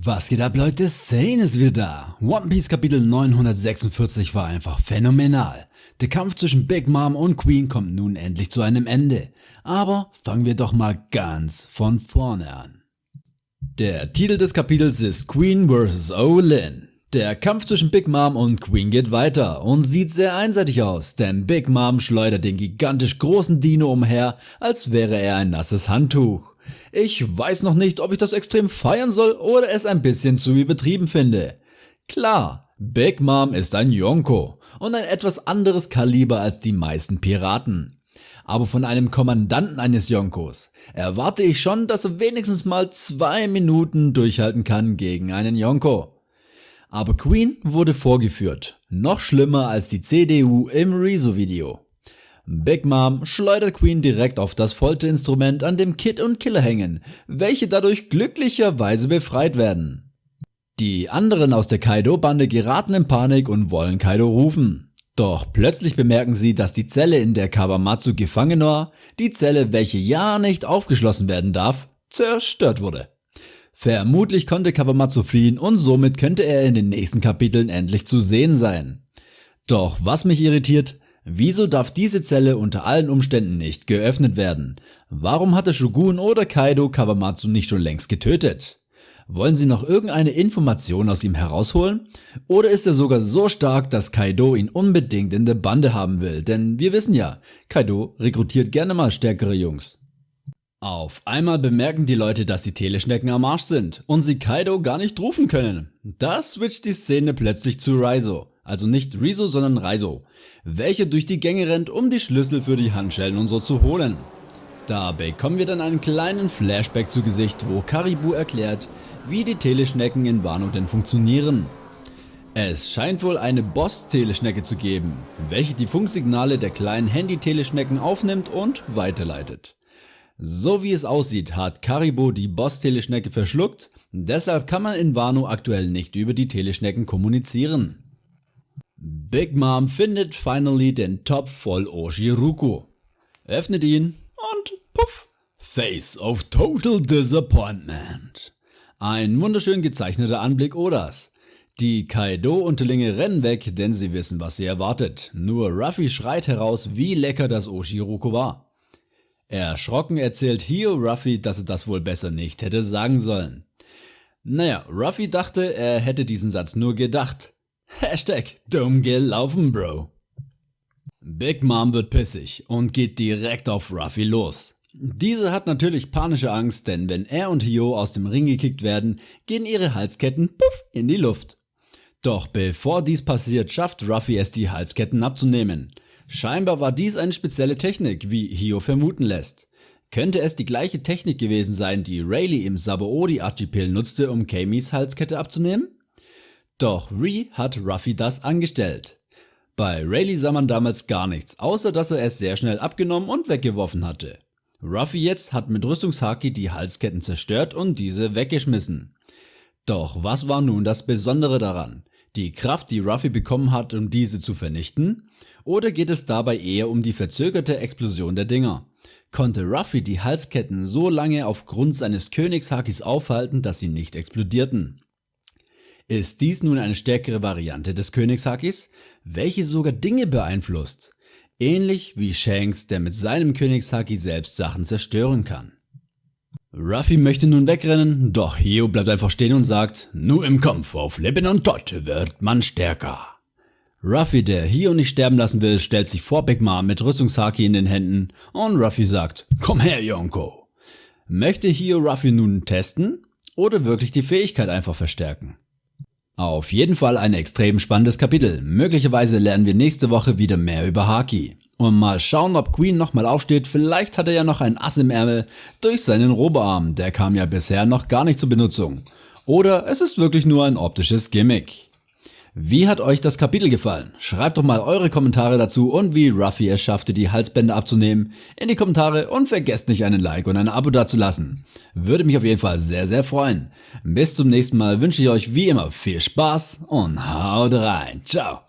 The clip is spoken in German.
Was geht ab Leute, Sane ist wieder da. One Piece Kapitel 946 war einfach phänomenal. Der Kampf zwischen Big Mom und Queen kommt nun endlich zu einem Ende. Aber fangen wir doch mal ganz von vorne an. Der Titel des Kapitels ist Queen vs. Olin. Der Kampf zwischen Big Mom und Queen geht weiter und sieht sehr einseitig aus, denn Big Mom schleudert den gigantisch großen Dino umher, als wäre er ein nasses Handtuch. Ich weiß noch nicht, ob ich das extrem feiern soll oder es ein bisschen zu übertrieben finde. Klar, Big Mom ist ein Yonko und ein etwas anderes Kaliber als die meisten Piraten. Aber von einem Kommandanten eines Yonkos erwarte ich schon, dass er wenigstens mal zwei Minuten durchhalten kann gegen einen Yonko. Aber Queen wurde vorgeführt, noch schlimmer als die CDU im Rezo-Video. Big Mom schleudert Queen direkt auf das Folterinstrument, an dem Kid und Killer hängen, welche dadurch glücklicherweise befreit werden. Die anderen aus der Kaido-Bande geraten in Panik und wollen Kaido rufen. Doch plötzlich bemerken sie, dass die Zelle, in der Kawamatsu gefangen war, die Zelle, welche ja nicht aufgeschlossen werden darf, zerstört wurde. Vermutlich konnte Kawamatsu fliehen und somit könnte er in den nächsten Kapiteln endlich zu sehen sein. Doch was mich irritiert, Wieso darf diese Zelle unter allen Umständen nicht geöffnet werden? Warum hatte Shogun oder Kaido Kawamatsu nicht schon längst getötet? Wollen sie noch irgendeine Information aus ihm herausholen? Oder ist er sogar so stark, dass Kaido ihn unbedingt in der Bande haben will? Denn wir wissen ja, Kaido rekrutiert gerne mal stärkere Jungs. Auf einmal bemerken die Leute, dass die Teleschnecken am Arsch sind und sie Kaido gar nicht rufen können. Da switcht die Szene plötzlich zu Raizo also nicht Rezo, sondern Raizo, welche durch die Gänge rennt, um die Schlüssel für die Handschellen und so zu holen. Da bekommen wir dann einen kleinen Flashback zu Gesicht, wo Karibu erklärt, wie die Teleschnecken in Wano denn funktionieren. Es scheint wohl eine Boss-Teleschnecke zu geben, welche die Funksignale der kleinen Handy-Teleschnecken aufnimmt und weiterleitet. So wie es aussieht, hat Karibo die Boss-Teleschnecke verschluckt, deshalb kann man in Wano aktuell nicht über die Teleschnecken kommunizieren. Big Mom findet finally den Topf voll Oshiruku, öffnet ihn und puff, Face of Total Disappointment. Ein wunderschön gezeichneter Anblick Odas. Die Kaido-Unterlinge rennen weg, denn sie wissen, was sie erwartet. Nur Ruffy schreit heraus, wie lecker das Oshiruku war. Erschrocken erzählt Hio Ruffy, dass er das wohl besser nicht hätte sagen sollen. Naja, Ruffy dachte, er hätte diesen Satz nur gedacht. Hashtag dumm gelaufen, Bro. Big Mom wird pissig und geht direkt auf Ruffy los. Diese hat natürlich panische Angst, denn wenn er und Hio aus dem Ring gekickt werden, gehen ihre Halsketten puff in die Luft. Doch bevor dies passiert, schafft Ruffy es die Halsketten abzunehmen. Scheinbar war dies eine spezielle Technik, wie Hio vermuten lässt. Könnte es die gleiche Technik gewesen sein, die Rayleigh im Sabaody Archipel nutzte, um Kamis Halskette abzunehmen? Doch Ree hat Ruffy das angestellt. Bei Rayleigh sah man damals gar nichts, außer dass er es sehr schnell abgenommen und weggeworfen hatte. Ruffy jetzt hat mit Rüstungshaki die Halsketten zerstört und diese weggeschmissen. Doch was war nun das Besondere daran? Die Kraft, die Ruffy bekommen hat, um diese zu vernichten? Oder geht es dabei eher um die verzögerte Explosion der Dinger? Konnte Ruffy die Halsketten so lange aufgrund seines Königshakis aufhalten, dass sie nicht explodierten? Ist dies nun eine stärkere Variante des Königshakis, welche sogar Dinge beeinflusst? Ähnlich wie Shanks, der mit seinem Königshaki selbst Sachen zerstören kann. Ruffy möchte nun wegrennen, doch Hio bleibt einfach stehen und sagt, nur im Kampf auf Leben und Tod wird man stärker. Ruffy, der Hio nicht sterben lassen will, stellt sich vor Big Mom mit Rüstungshaki in den Händen und Ruffy sagt, komm her Yonko. Möchte Hio Ruffy nun testen oder wirklich die Fähigkeit einfach verstärken? Auf jeden Fall ein extrem spannendes Kapitel. Möglicherweise lernen wir nächste Woche wieder mehr über Haki. Und mal schauen, ob Queen nochmal aufsteht. Vielleicht hat er ja noch ein Ass im Ärmel durch seinen Roboarm. Der kam ja bisher noch gar nicht zur Benutzung. Oder es ist wirklich nur ein optisches Gimmick. Wie hat euch das Kapitel gefallen? Schreibt doch mal eure Kommentare dazu und wie Ruffy es schaffte, die Halsbänder abzunehmen in die Kommentare und vergesst nicht einen Like und ein Abo dazulassen. Würde mich auf jeden Fall sehr, sehr freuen. Bis zum nächsten Mal wünsche ich euch wie immer viel Spaß und haut rein. Ciao.